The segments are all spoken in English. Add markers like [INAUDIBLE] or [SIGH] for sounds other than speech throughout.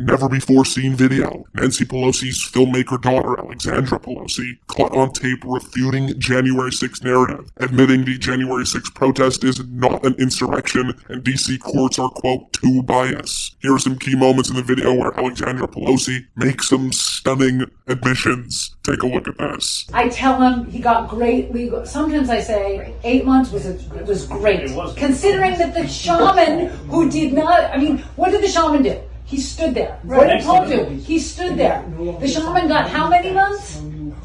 never-before-seen video. Nancy Pelosi's filmmaker daughter, Alexandra Pelosi, caught on tape refuting January 6 narrative, admitting the January 6 protest is not an insurrection and DC courts are, quote, too biased. Here are some key moments in the video where Alexandra Pelosi makes some stunning admissions. Take a look at this. I tell him he got great legal. Sometimes I say eight months was a, was great, was. considering that the shaman who did not. I mean, what did the shaman do? He stood there. What did Next Paul to do? He stood there. The shaman got how many months?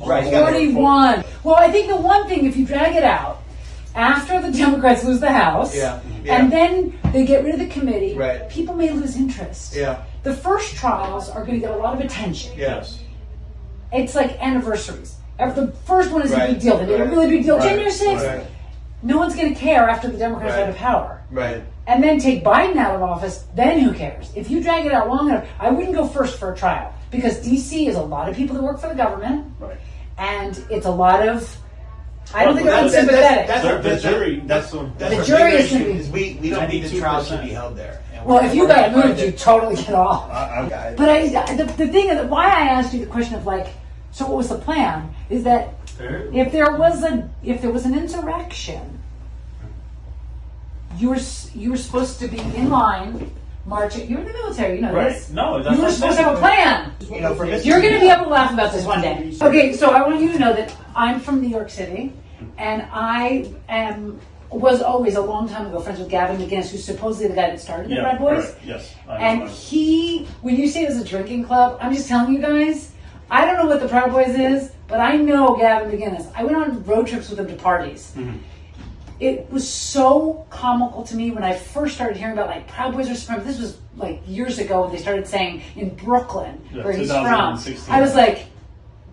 Right, he's 41. Well, I think the one thing, if you drag it out, after the [LAUGHS] Democrats lose the House, Yeah, yeah. and then they get rid of the committee, Right. people may lose interest. Yeah. The first trials are going to get a lot of attention. Yes. It's like anniversaries. Ev- The first one is a big deal. They made a really big deal. right, January 6th. right. No one's going to care after the Democrats are Right. out of power. Right. And then take Biden out of office, then who cares? If you drag it out long enough, I wouldn't go first for a trial because DC is a lot of people that work for the government, Right. and it's a lot of. I don't Well, think they're that's- unsympathetic. That's, The- our, jury- That's, that's- that's The jury is gonna issue, be- is we, we don't think the trial should be held there. Well, if you got gonna moved, you totally get off. I- I- But I, the, the thing is, why I asked you the question of like, so what was the plan? Is that if there was a if there was an insurrection, you were you were supposed to be in line, marching. You're in the military, you know Right. this. No, that's you were what supposed to have a plan. You know, for Mr. You're going to be able to laugh about this one day. Okay, so I want you to know that I'm from New York City, and I am was always a long time ago friends with Gavin McInnes, who's supposedly the guy that started the Yeah, Proud Boys. correct. Yes. I And know. he, when you say it was a drinking club, I'm just telling you guys, I don't know what the Proud Boys is, but I know Gavin McInnes. I went on road trips with him to parties. Mm-hmm. It was so comical to me when I first started hearing about like Proud Boys are supreme. This was like years ago when they started saying in Brooklyn, Yeah, where he's from. I was like,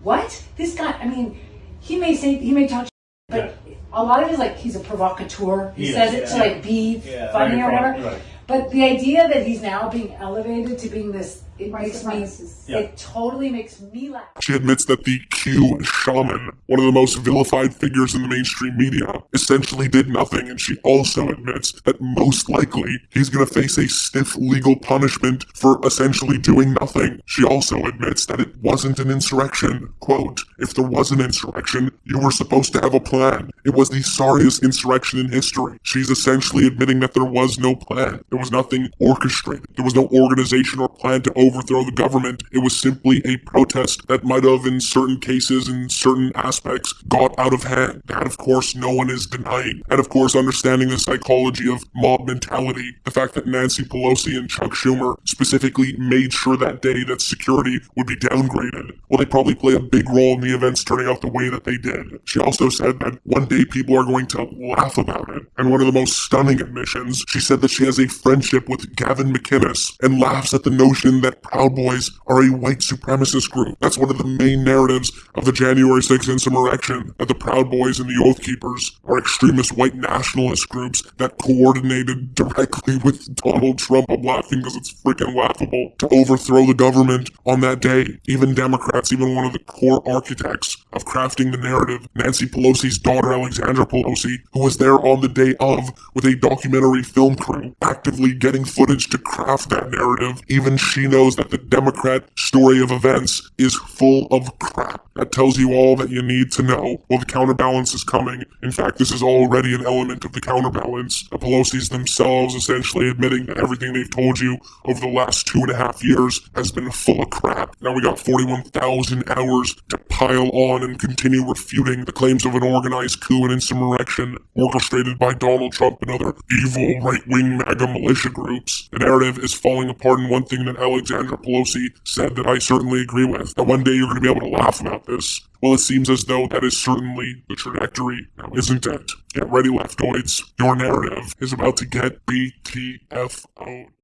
what? This guy, I mean, he may say, he may talk, but a lot of it is like he's a provocateur. He, He is, says it to like be Yeah. funny or whatever. right. But the idea that he's now being elevated to being this, it makes me, Yeah. it totally makes me laugh. She admits that the Q shaman, one of the most vilified figures in the mainstream media, essentially did nothing, and she also admits that most likely he's gonna face a stiff legal punishment for essentially doing nothing. She also admits that it wasn't an insurrection. Quote, if there was an insurrection, you were supposed to have a plan. It was the sorriest insurrection in history. She's essentially admitting that there was no plan. There was nothing orchestrated. There was no organization or plan to overthrow the government. It was simply a protest that might have, in certain cases, in certain aspects, got out of hand. That, of course, no one is denying. And, of course, understanding the psychology of mob mentality, the fact that Nancy Pelosi and Chuck Schumer specifically made sure that day that security would be downgraded. Well, they probably play a big role in the events turning out the way that they did. She also said that one day people are going to laugh about it. And one of the most stunning admissions, she said that she has a friendship with Gavin McInnes and laughs at the notion that Proud Boys are a white supremacist group. That's one of the main narratives of the January 6th insurrection, that the Proud Boys and the Oath Keepers are extremist white nationalist groups that coordinated directly with Donald Trump. I'm laughing because it's freaking laughable to overthrow the government on that day. Even Democrats, even one of the core architects of crafting the narrative, Nancy Pelosi's daughter Alexandra Pelosi, who was there on the day of with a documentary film crew, actively getting footage to craft that narrative. Even she knows that the Democrat story of events is full of crap. That tells you all that you need to know. Well, the counterbalance is coming. In fact, this is already an element of the counterbalance. The Pelosi's themselves essentially admitting that everything they've told you over the last two and a half years has been full of crap. Now we got 41,000 hours to pile on and continue refuting the claims of an organized coup and insurrection orchestrated by Donald Trump and other evil right-wing MAGA militia groups. The narrative is falling apart and one thing that Alexandra Pelosi said that I certainly agree with, that one day you're going to be able to laugh about this. Well, it seems as though that is certainly the trajectory, now isn't it? Get ready, leftoids. Your narrative is about to get BTFO'd.